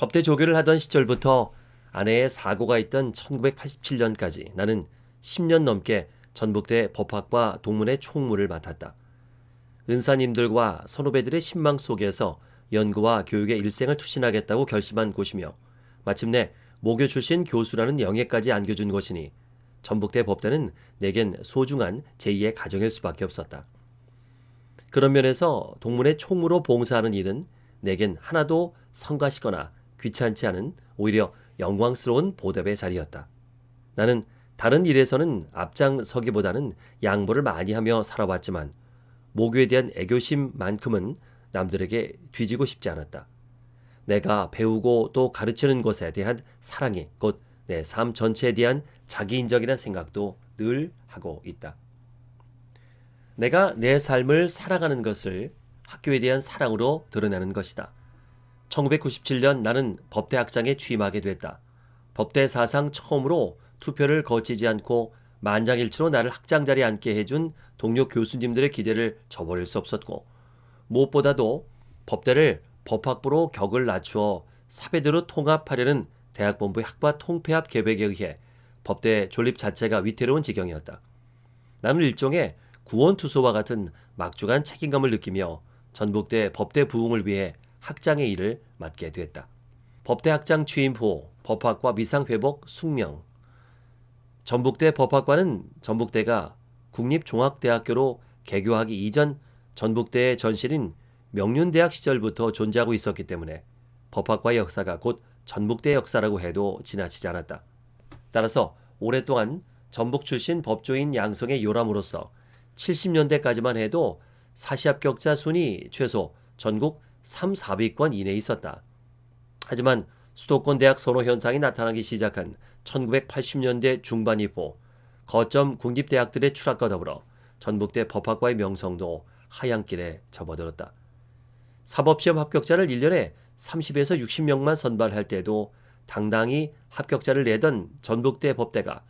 법대 조교를 하던 시절부터 아내의 사고가 있던 1987년까지 나는 10년 넘게 전북대 법학과 동문회 총무를 맡았다. 은사님들과 선후배들의 신망 속에서 연구와 교육의 일생을 투신하겠다고 결심한 곳이며 마침내 모교 출신 교수라는 영예까지 안겨준 것이니 전북대 법대는 내겐 소중한 제2의 가정일 수밖에 없었다. 그런 면에서 동문회 총무로 봉사하는 일은 내겐 하나도 성가시거나 귀찮지 않은 오히려 영광스러운 보답의 자리였다. 나는 다른 일에서는 앞장서기보다는 양보를 많이 하며 살아왔지만 모교에 대한 애교심만큼은 남들에게 뒤지고 싶지 않았다. 내가 배우고 또 가르치는 것에 대한 사랑이 곧 내 삶 전체에 대한 자기인적이라는 생각도 늘 하고 있다. 내가 내 삶을 살아가는 것을 학교에 대한 사랑으로 드러내는 것이다. 1997년 나는 법대학장에 취임하게 됐다. 법대 사상 처음으로 투표를 거치지 않고 만장일치로 나를 학장 자리에 앉게 해준 동료 교수님들의 기대를 저버릴 수 없었고 무엇보다도 법대를 법학부로 격을 낮추어 사배대로 통합하려는 대학본부의 학과 통폐합 계획에 의해 법대 존립 자체가 위태로운 지경이었다. 나는 일종의 구원투소와 같은 막중한 책임감을 느끼며 전북대 법대 부흥을 위해 학장의 일을 맡게 됐다. 법대 학장 취임 후 법학과 미상회복 숙명 전북대 법학과는 전북대가 국립종합대학교로 개교하기 이전 전북대의 전실인 명륜대학 시절부터 존재하고 있었기 때문에 법학과의 역사가 곧 전북대 역사라고 해도 지나치지 않았다. 따라서 오랫동안 전북 출신 법조인 양성의 요람으로서 70년대까지만 해도 사시 합격자 순위 최소 전국 3, 4위권 이내에 있었다. 하지만 수도권 대학 선호 현상이 나타나기 시작한 1980년대 중반 이후 거점 국립대학들의 추락과 더불어 전북대 법학과의 명성도 하향길에 접어들었다. 사법시험 합격자를 1년에 30에서 60명만 선발할 때도 당당히 합격자를 내던 전북대 법대가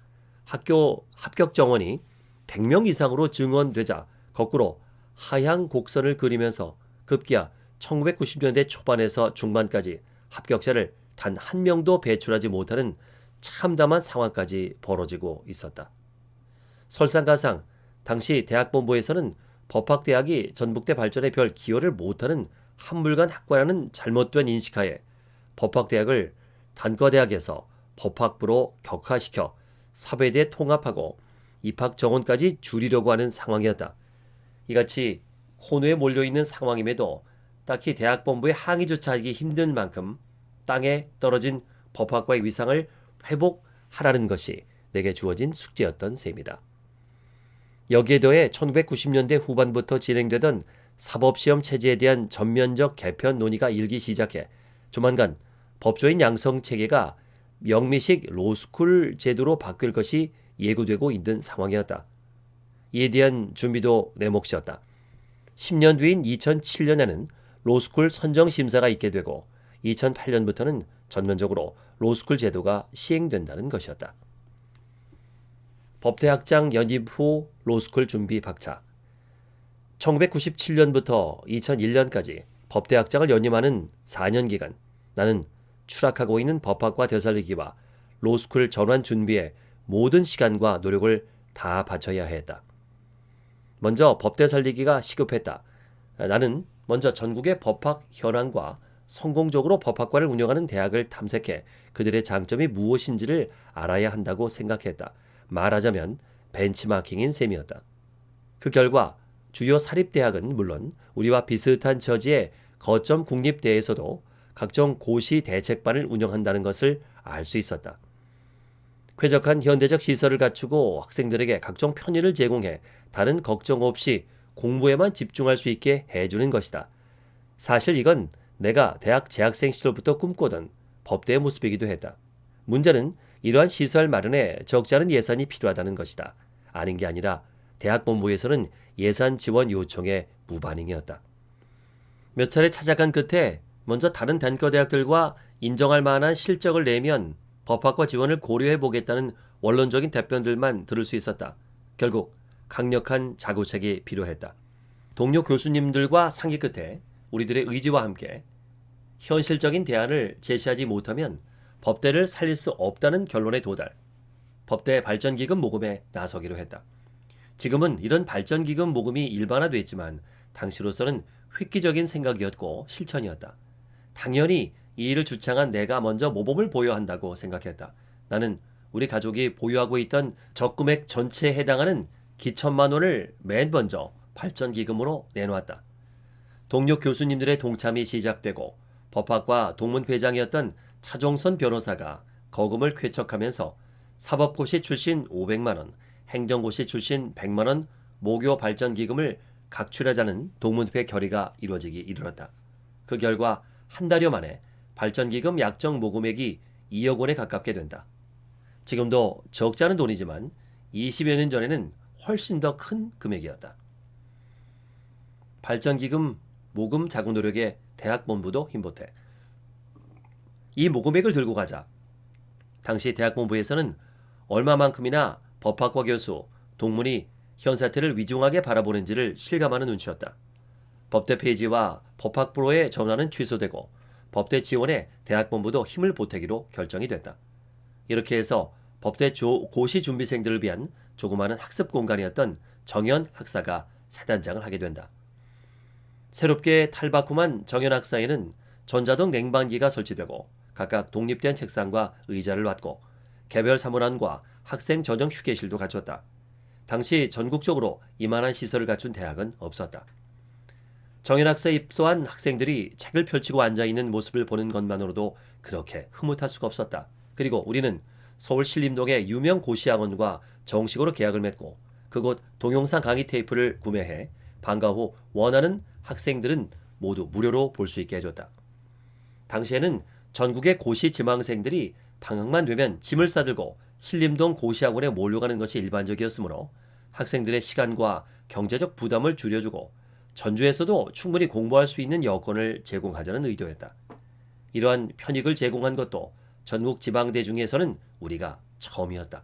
학교 합격 정원이 100명 이상으로 증원되자 거꾸로 하향 곡선을 그리면서 급기야 1990년대 초반에서 중반까지 합격자를 단 한 명도 배출하지 못하는 참담한 상황까지 벌어지고 있었다. 설상가상 당시 대학본부에서는 법학대학이 전북대 발전에 별 기여를 못하는 한물간 학과라는 잘못된 인식하에 법학대학을 단과대학에서 법학부로 격화시켜 사배대 통합하고 입학 정원까지 줄이려고 하는 상황이었다. 이같이 코너에 몰려있는 상황임에도 딱히 대학본부의 항의조차 하기 힘든 만큼 땅에 떨어진 법학과의 위상을 회복하라는 것이 내게 주어진 숙제였던 셈이다. 여기에 더해 1990년대 후반부터 진행되던 사법시험 체제에 대한 전면적 개편 논의가 일기 시작해 조만간 법조인 양성 체계가 명미식 로스쿨 제도로 바뀔 것이 예고되고 있는 상황이었다. 이에 대한 준비도 내 몫이었다. 10년 뒤인 2007년에는 로스쿨 선정 심사가 있게 되고 2008년부터는 전면적으로 로스쿨 제도가 시행된다는 것이었다. 법대학장 연임 후 로스쿨 준비 박차 1997년부터 2001년까지 법대학장을 연임하는 4년 기간 나는 추락하고 있는 법학과 되살리기와 로스쿨 전환 준비에 모든 시간과 노력을 다 바쳐야 했다. 먼저 법대 살리기가 시급했다. 나는 먼저 전국의 법학 현황과 성공적으로 법학과를 운영하는 대학을 탐색해 그들의 장점이 무엇인지를 알아야 한다고 생각했다. 말하자면 벤치마킹인 셈이었다. 그 결과 주요 사립대학은 물론 우리와 비슷한 처지의 거점 국립대에서도 각종 고시 대책반을 운영한다는 것을 알 수 있었다. 쾌적한 현대적 시설을 갖추고 학생들에게 각종 편의를 제공해 다른 걱정 없이 공부에만 집중할 수 있게 해주는 것이다. 사실 이건 내가 대학 재학생 시절부터 꿈꾸던 법대의 모습이기도 했다. 문제는 이러한 시설 마련에 적지 않은 예산이 필요하다는 것이다. 아닌 게 아니라 대학 본부에서는 예산 지원 요청에 무반응이었다. 몇 차례 찾아간 끝에 먼저 다른 단과 대학들과 인정할 만한 실적을 내면 법학과 지원을 고려해 보겠다는 원론적인 답변들만 들을 수 있었다. 결국 강력한 자구책이 필요했다. 동료 교수님들과 상의 끝에 우리들의 의지와 함께 현실적인 대안을 제시하지 못하면 법대를 살릴 수 없다는 결론에 도달. 법대 발전기금 모금에 나서기로 했다. 지금은 이런 발전기금 모금이 일반화됐지만 당시로서는 획기적인 생각이었고 실천이었다. 당연히 이 일을 주창한 내가 먼저 모범을 보여야 한다고 생각했다. 나는 우리 가족이 보유하고 있던 적금액 전체에 해당하는 기천만 원을 맨 먼저 발전기금으로 내놓았다. 동료 교수님들의 동참이 시작되고 법학과 동문회장이었던 차종선 변호사가 거금을 쾌척하면서 사법고시 출신 500만 원, 행정고시 출신 100만 원 모교 발전기금을 각출하자는 동문회 결의가 이루어지기 이르렀다. 그 결과 한 달여 만에 발전기금 약정 모금액이 2억 원에 가깝게 된다. 지금도 적지 않은 돈이지만 20여 년 전에는 훨씬 더 큰 금액이었다. 발전기금 모금 자구 노력에 대학 본부도 힘보태. 이 모금액을 들고 가자. 당시 대학 본부에서는 얼마만큼이나 법학과 교수, 동문이 현 사태를 위중하게 바라보는지를 실감하는 눈치였다. 법대 폐지와 법학부로의 전환은 취소되고 법대 지원에 대학본부도 힘을 보태기로 결정이 됐다. 이렇게 해서 법대 조, 고시 준비생들을 위한 조그마한 학습 공간이었던 정현 학사가 사단장을 하게 된다. 새롭게 탈바꿈한 정현 학사에는 전자동 냉방기가 설치되고 각각 독립된 책상과 의자를 놨고 개별 사물함과 학생 전용 휴게실도 갖췄다. 당시 전국적으로 이만한 시설을 갖춘 대학은 없었다. 정연학사에 입소한 학생들이 책을 펼치고 앉아있는 모습을 보는 것만으로도 그렇게 흐뭇할 수가 없었다. 그리고 우리는 서울 신림동의 유명 고시학원과 정식으로 계약을 맺고 그곳 동영상 강의 테이프를 구매해 방과 후 원하는 학생들은 모두 무료로 볼 수 있게 해줬다. 당시에는 전국의 고시 지망생들이 방학만 되면 짐을 싸들고 신림동 고시학원에 몰려가는 것이 일반적이었으므로 학생들의 시간과 경제적 부담을 줄여주고 전주에서도 충분히 공부할 수 있는 여건을 제공하자는 의도였다. 이러한 편익을 제공한 것도 전국 지방대 중에서는 우리가 처음이었다.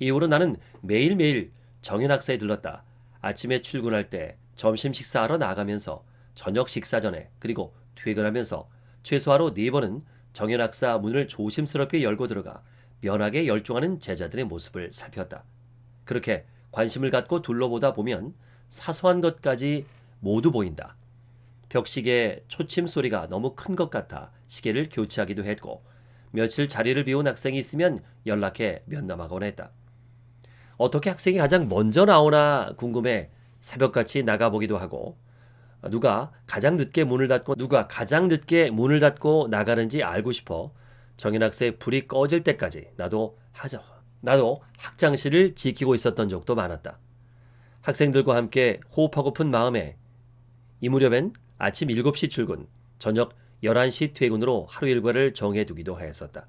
이후로 나는 매일매일 정연학사에 들렀다. 아침에 출근할 때 점심 식사하러 나가면서 저녁 식사 전에 그리고 퇴근하면서 최소하로 네 번은 정연학사 문을 조심스럽게 열고 들어가 면하게 열중하는 제자들의 모습을 살폈다. 그렇게 관심을 갖고 둘러보다 보면 사소한 것까지 모두 보인다. 벽시계 초침 소리가 너무 큰 것 같아 시계를 교체하기도 했고 며칠 자리를 비운 학생이 있으면 연락해 면담하곤 했다. 어떻게 학생이 가장 먼저 나오나 궁금해 새벽같이 나가보기도 하고 누가 가장 늦게 문을 닫고 누가 가장 늦게 문을 닫고 나가는지 알고 싶어 정인 학생 불이 꺼질 때까지 나도 하자 나도 학장실을 지키고 있었던 적도 많았다. 학생들과 함께 호흡하고픈 마음에 이 무렵엔 아침 7시 출근, 저녁 11시 퇴근으로 하루 일과를 정해두기도 하였었다.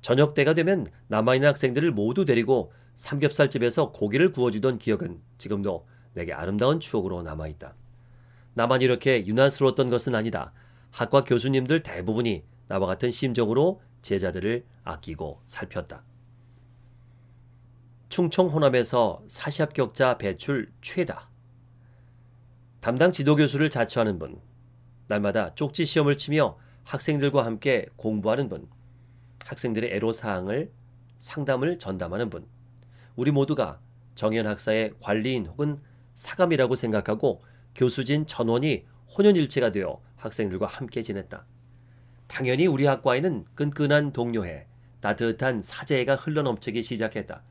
저녁 때가 되면 남아있는 학생들을 모두 데리고 삼겹살집에서 고기를 구워주던 기억은 지금도 내게 아름다운 추억으로 남아있다. 나만 이렇게 유난스러웠던 것은 아니다. 학과 교수님들 대부분이 나와 같은 심정으로 제자들을 아끼고 살폈다. 충청 호남에서 사시합격자 배출 최다. 담당 지도교수를 자처하는 분, 날마다 쪽지 시험을 치며 학생들과 함께 공부하는 분, 학생들의 애로사항을 상담을 전담하는 분, 우리 모두가 정현 학사의 관리인 혹은 사감이라고 생각하고 교수진 전원이 혼연일체가 되어 학생들과 함께 지냈다. 당연히 우리 학과에는 끈끈한 동료회, 따뜻한 사제애가 흘러넘치기 시작했다.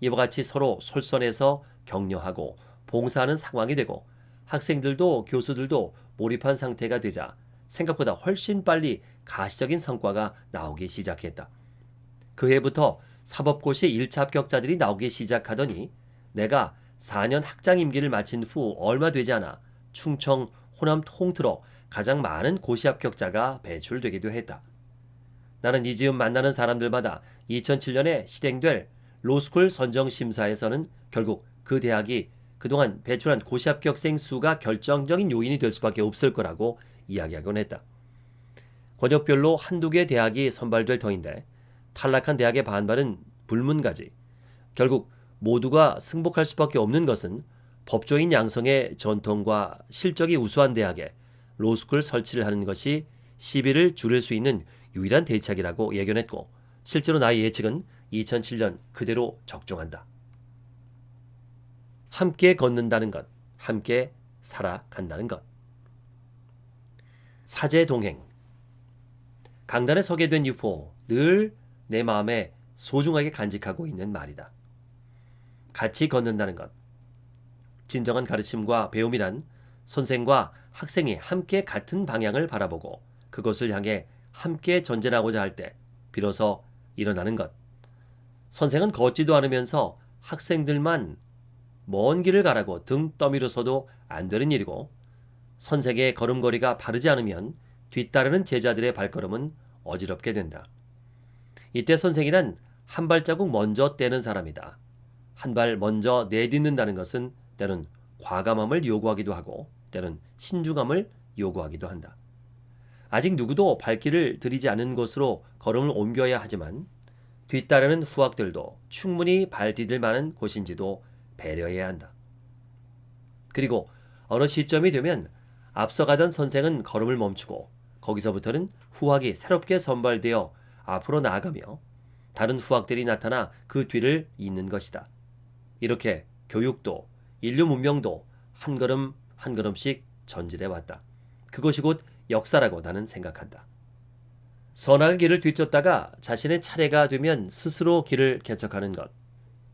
이와 같이 서로 솔선해서 격려하고 봉사하는 상황이 되고 학생들도 교수들도 몰입한 상태가 되자 생각보다 훨씬 빨리 가시적인 성과가 나오기 시작했다. 그 해부터 사법고시 1차 합격자들이 나오기 시작하더니 내가 4년 학장 임기를 마친 후 얼마 되지 않아 충청, 호남 통틀어 가장 많은 고시 합격자가 배출되기도 했다. 나는 이 즈음 만나는 사람들마다 2007년에 실행될 로스쿨 선정 심사에서는 결국 그 대학이 그동안 배출한 고시 합격생 수가 결정적인 요인이 될 수밖에 없을 거라고 이야기하곤 했다. 권역별로 한두 개 대학이 선발될 터인데 탈락한 대학의 반발은 불문가지. 결국 모두가 승복할 수밖에 없는 것은 법조인 양성의 전통과 실적이 우수한 대학에 로스쿨 설치를 하는 것이 시비를 줄일 수 있는 유일한 대책이라고 예견했고 실제로 나의 예측은 2007년 그대로 적중한다. 함께 걷는다는 것, 함께 살아간다는 것. 사제 동행. 강단에 서게 된 유포, 늘 내 마음에 소중하게 간직하고 있는 말이다. 같이 걷는다는 것. 진정한 가르침과 배움이란 선생과 학생이 함께 같은 방향을 바라보고 그것을 향해 함께 전진하고자 할 때 비로소 일어나는 것. 선생은 걷지도 않으면서 학생들만 먼 길을 가라고 등 떠밀어서도 안 되는 일이고 선생의 걸음걸이가 바르지 않으면 뒤따르는 제자들의 발걸음은 어지럽게 된다. 이때 선생이란 한 발자국 먼저 떼는 사람이다. 한 발 먼저 내딛는다는 것은 때는 과감함을 요구하기도 하고 때는 신중함을 요구하기도 한다. 아직 누구도 발길을 들이지 않은 곳으로 걸음을 옮겨야 하지만 뒤따르는 후학들도 충분히 발 디딜 만한 곳인지도 배려해야 한다. 그리고 어느 시점이 되면 앞서가던 선생은 걸음을 멈추고 거기서부터는 후학이 새롭게 선발되어 앞으로 나아가며 다른 후학들이 나타나 그 뒤를 잇는 것이다. 이렇게 교육도 인류 문명도 한 걸음 한 걸음씩 전진해 왔다. 그것이 곧 역사라고 나는 생각한다. 선악의 길을 뒤쫓다가 자신의 차례가 되면 스스로 길을 개척하는 것.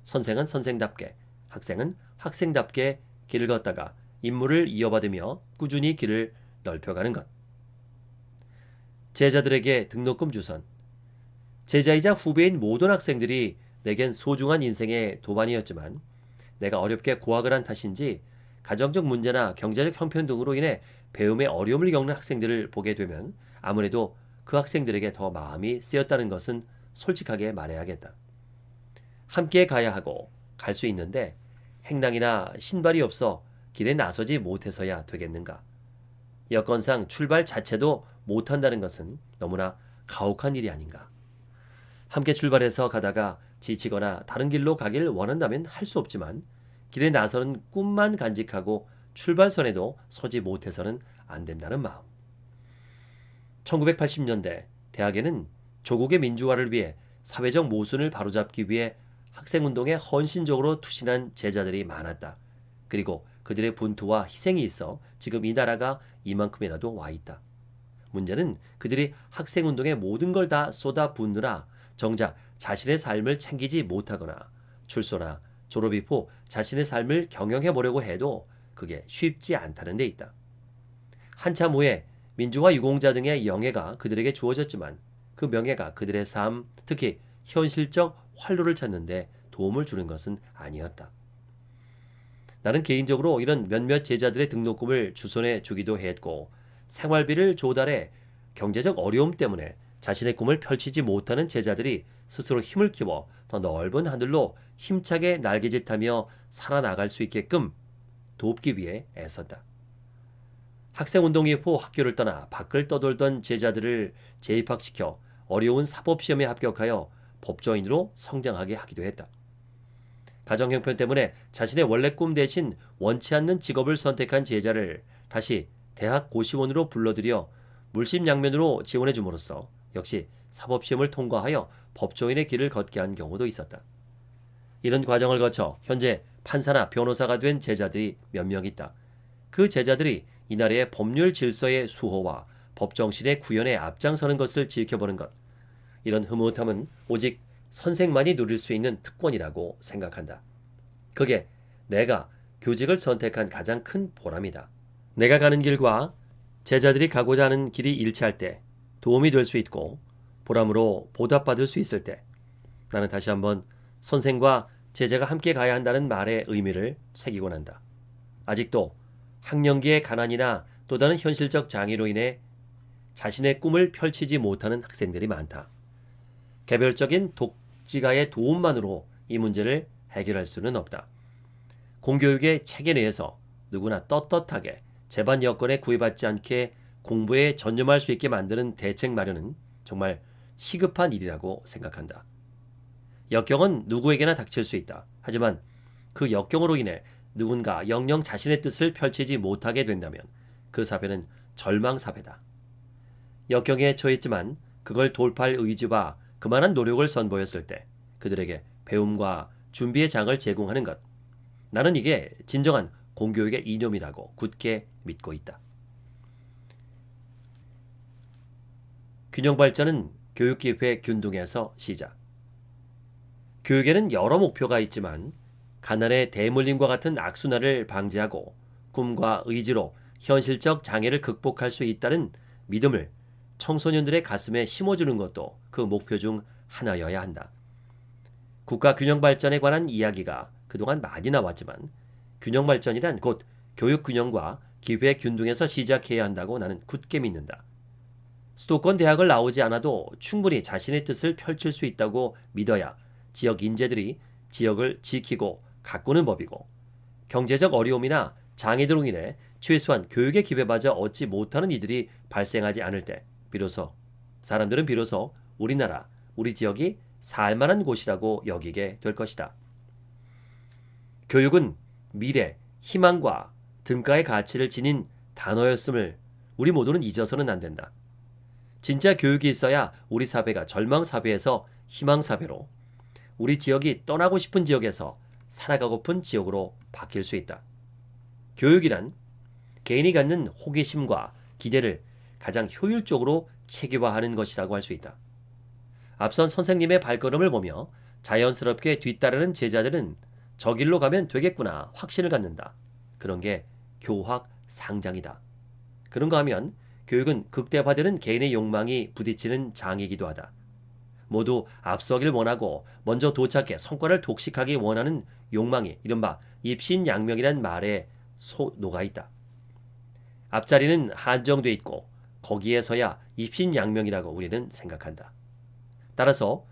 선생은 선생답게, 학생은 학생답게 길을 걷다가 임무를 이어받으며 꾸준히 길을 넓혀가는 것. 제자들에게 등록금 주선. 제자이자 후배인 모든 학생들이 내겐 소중한 인생의 도반이었지만 내가 어렵게 고학을 한 탓인지 가정적 문제나 경제적 형편 등으로 인해 배움에 어려움을 겪는 학생들을 보게 되면 아무래도 그 학생들에게 더 마음이 쓰였다는 것은 솔직하게 말해야겠다. 함께 가야 하고 갈 수 있는데 행랑이나 신발이 없어 길에 나서지 못해서야 되겠는가. 여건상 출발 자체도 못한다는 것은 너무나 가혹한 일이 아닌가. 함께 출발해서 가다가 지치거나 다른 길로 가길 원한다면 할 수 없지만 길에 나서는 꿈만 간직하고 출발선에도 서지 못해서는 안 된다는 마음. 1980년대 대학에는 조국의 민주화를 위해 사회적 모순을 바로잡기 위해 학생운동에 헌신적으로 투신한 제자들이 많았다. 그리고 그들의 분투와 희생이 있어 지금 이 나라가 이만큼이라도 와 있다. 문제는 그들이 학생운동에 모든 걸 다 쏟아 붓느라 정작 자신의 삶을 챙기지 못하거나 출소나 졸업 이 후 자신의 삶을 경영해 보려고 해도 그게 쉽지 않다는 데 있다. 한참 후에 민주화 유공자 등의 영예가 그들에게 주어졌지만 그 명예가 그들의 삶, 특히 현실적 활로를 찾는데 도움을 주는 것은 아니었다. 나는 개인적으로 이런 몇몇 제자들의 등록금을 주선해 주기도 했고 생활비를 조달해 경제적 어려움 때문에 자신의 꿈을 펼치지 못하는 제자들이 스스로 힘을 키워 더 넓은 하늘로 힘차게 날개짓하며 살아나갈 수 있게끔 돕기 위해 애썼다. 학생운동 이 후 학교를 떠나 밖을 떠돌던 제자들을 재입학시켜 어려운 사법시험에 합격하여 법조인으로 성장하게 하기도 했다. 가정 형편 때문에 자신의 원래 꿈 대신 원치 않는 직업을 선택한 제자를 다시 대학 고시원으로 불러들여 물심양면으로 지원해 줌으로써 역시 사법시험을 통과하여 법조인의 길을 걷게 한 경우도 있었다. 이런 과정을 거쳐 현재 판사나 변호사가 된 제자들이 몇 명 있다. 그 제자들이 이 나라의 법률 질서의 수호와 법정신의 구현에 앞장서는 것을 지켜보는 것. 이런 흐뭇함은 오직 선생만이 누릴 수 있는 특권이라고 생각한다. 그게 내가 교직을 선택한 가장 큰 보람이다. 내가 가는 길과 제자들이 가고자 하는 길이 일치할 때 도움이 될 수 있고 보람으로 보답받을 수 있을 때 나는 다시 한번 선생과 제자가 함께 가야 한다는 말의 의미를 새기곤 한다. 아직도 학령기의 가난이나 또 다른 현실적 장애로 인해 자신의 꿈을 펼치지 못하는 학생들이 많다. 개별적인 독지가의 도움만으로 이 문제를 해결할 수는 없다. 공교육의 체계 내에서 누구나 떳떳하게 재반 여건에 구애받지 않게 공부에 전념할 수 있게 만드는 대책 마련은 정말 시급한 일이라고 생각한다. 역경은 누구에게나 닥칠 수 있다. 하지만 그 역경으로 인해 누군가 영영 자신의 뜻을 펼치지 못하게 된다면 그 사배는 절망사배다. 역경에 처했지만 그걸 돌파할 의지와 그만한 노력을 선보였을 때 그들에게 배움과 준비의 장을 제공하는 것. 나는 이게 진정한 공교육의 이념이라고 굳게 믿고 있다. 균형 발전은 교육기회 균등에서 시작. 교육에는 여러 목표가 있지만 가난의 대물림과 같은 악순환을 방지하고 꿈과 의지로 현실적 장애를 극복할 수 있다는 믿음을 청소년들의 가슴에 심어주는 것도 그 목표 중 하나여야 한다. 국가 균형 발전에 관한 이야기가 그동안 많이 나왔지만 균형 발전이란 곧 교육 균형과 기회 균등에서 시작해야 한다고 나는 굳게 믿는다. 수도권 대학을 나오지 않아도 충분히 자신의 뜻을 펼칠 수 있다고 믿어야 지역 인재들이 지역을 지키고 가꾸는 법이고 경제적 어려움이나 장애들로 인해 최소한 교육의 기회마저 얻지 못하는 이들이 발생하지 않을 때 비로소 사람들은 비로소 우리나라, 우리 지역이 살만한 곳이라고 여기게 될 것이다. 교육은 미래, 희망과 등가의 가치를 지닌 단어였음을 우리 모두는 잊어서는 안 된다. 진짜 교육이 있어야 우리 사회가 절망 사회에서 희망 사회로, 우리 지역이 떠나고 싶은 지역에서 살아가고픈 지역으로 바뀔 수 있다. 교육이란 개인이 갖는 호기심과 기대를 가장 효율적으로 체계화하는 것이라고 할 수 있다. 앞선 선생님의 발걸음을 보며 자연스럽게 뒤따르는 제자들은 저 길로 가면 되겠구나 확신을 갖는다. 그런 게 교학 상장이다. 그런가 하면 교육은 극대화되는 개인의 욕망이 부딪히는 장이기도 하다. 모두 앞서길 원하고 먼저 도착해 성과를 독식하기 원하는 욕망이 이른바 입신양명이란 말에 소 녹아 있다. 앞자리는 한정돼 있고 거기에서야 입신양명이라고 우리는 생각한다. 따라서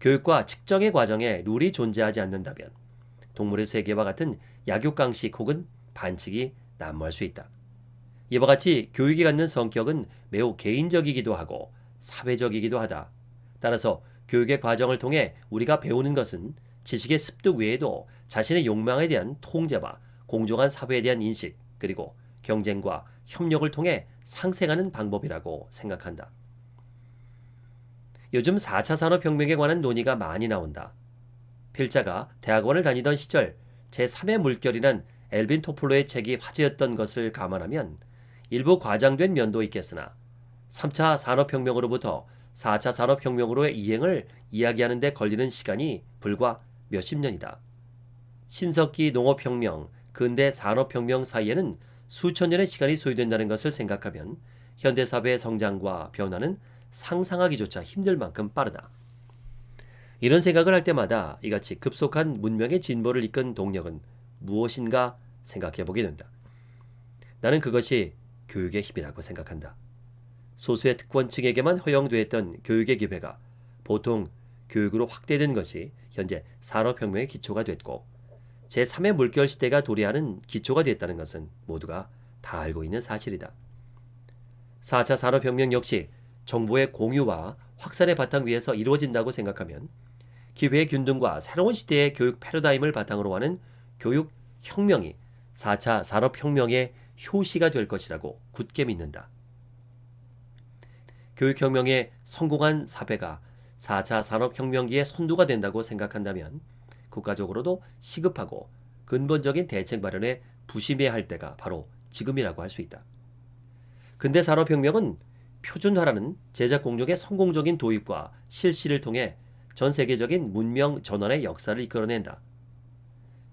교육과 측정의 과정에 룰이 존재하지 않는다면 동물의 세계와 같은 약육강식 혹은 반칙이 난무할 수 있다. 이와 같이 교육이 갖는 성격은 매우 개인적이기도 하고 사회적이기도 하다. 따라서 교육의 과정을 통해 우리가 배우는 것은 지식의 습득 외에도 자신의 욕망에 대한 통제와 공정한 사회에 대한 인식 그리고 경쟁과 협력을 통해 상생하는 방법이라고 생각한다. 요즘 4차 산업혁명에 관한 논의가 많이 나온다. 필자가 대학원을 다니던 시절 제3의 물결이란 엘빈 토플로의 책이 화제였던 것을 감안하면 일부 과장된 면도 있겠으나 3차 산업혁명으로부터 4차 산업혁명으로의 이행을 이야기하는 데 걸리는 시간이 불과 몇십 년이다. 신석기 농업혁명, 근대 산업혁명 사이에는 수천 년의 시간이 소요된다는 것을 생각하면 현대사회의 성장과 변화는 상상하기조차 힘들 만큼 빠르다. 이런 생각을 할 때마다 이같이 급속한 문명의 진보를 이끈 동력은 무엇인가 생각해 보게 된다. 나는 그것이 교육의 힘이라고 생각한다. 소수의 특권층에게만 허용되었던 교육의 기회가 보통 교육으로 확대된 것이 현재 산업혁명의 기초가 됐고 제3의 물결 시대가 도래하는 기초가 됐다는 것은 모두가 다 알고 있는 사실이다. 4차 산업혁명 역시 정보의 공유와 확산의 바탕 위에서 이루어진다고 생각하면 기회의 균등과 새로운 시대의 교육 패러다임을 바탕으로 하는 교육 혁명이 4차 산업혁명의 효시가 될 것이라고 굳게 믿는다. 교육혁명의 성공한 사회가 4차 산업혁명기의 선두가 된다고 생각한다면 국가적으로도 시급하고 근본적인 대책 마련에 부심해야 할 때가 바로 지금이라고 할 수 있다. 근대 산업혁명은 표준화라는 제작 공정의 성공적인 도입과 실시를 통해 전 세계적인 문명 전환의 역사를 이끌어낸다.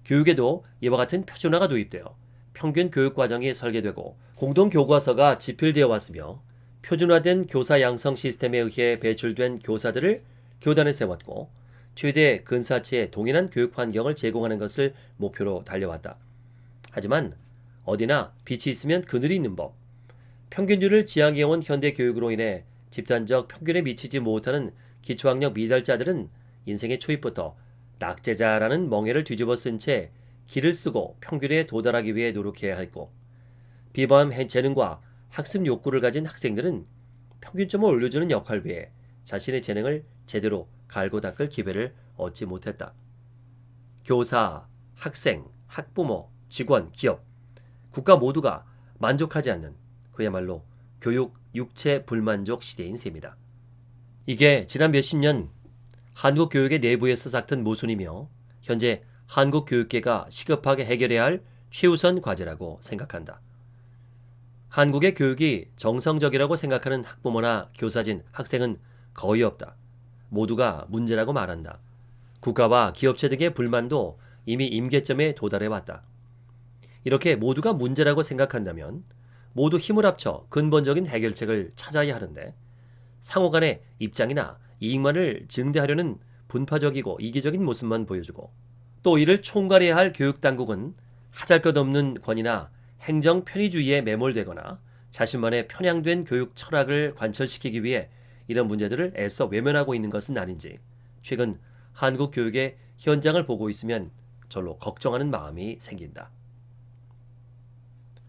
교육에도 이와 같은 표준화가 도입되어 평균 교육 과정이 설계되고 공동 교과서가 집필되어 왔으며 표준화된 교사 양성 시스템에 의해 배출된 교사들을 교단에 세웠고 최대 근사치의 동일한 교육 환경을 제공하는 것을 목표로 달려왔다. 하지만 어디나 빛이 있으면 그늘이 있는 법. 평균율을 지향해온 현대 교육으로 인해 집단적 평균에 미치지 못하는 기초학력 미달자들은 인생의 초입부터 낙제자라는 멍해를 뒤집어 쓴 채 길을 쓰고 평균에 도달하기 위해 노력해야 했고 비범 재능과 학습 욕구를 가진 학생들은 평균점을 올려주는 역할 외에 자신의 재능을 제대로 갈고 닦을 기회를 얻지 못했다. 교사, 학생, 학부모, 직원, 기업, 국가 모두가 만족하지 않는 그야말로 교육 육체 불만족 시대인 셈이다. 이게 지난 몇십 년 한국 교육의 내부에서 삭튼 모순이며 현재 한국 교육계가 시급하게 해결해야 할 최우선 과제라고 생각한다. 한국의 교육이 정성적이라고 생각하는 학부모나 교사진, 학생은 거의 없다. 모두가 문제라고 말한다. 국가와 기업체 등의 불만도 이미 임계점에 도달해 왔다. 이렇게 모두가 문제라고 생각한다면 모두 힘을 합쳐 근본적인 해결책을 찾아야 하는데 상호 간의 입장이나 이익만을 증대하려는 분파적이고 이기적인 모습만 보여주고 또 이를 총괄해야 할 교육당국은 하잘것없는 권위나 행정 편의주의에 매몰되거나 자신만의 편향된 교육 철학을 관철시키기 위해 이런 문제들을 애써 외면하고 있는 것은 아닌지 최근 한국 교육의 현장을 보고 있으면 절로 걱정하는 마음이 생긴다.